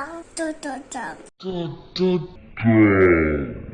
아, 짱, 뚜뚜짱. 뚜뚜짱.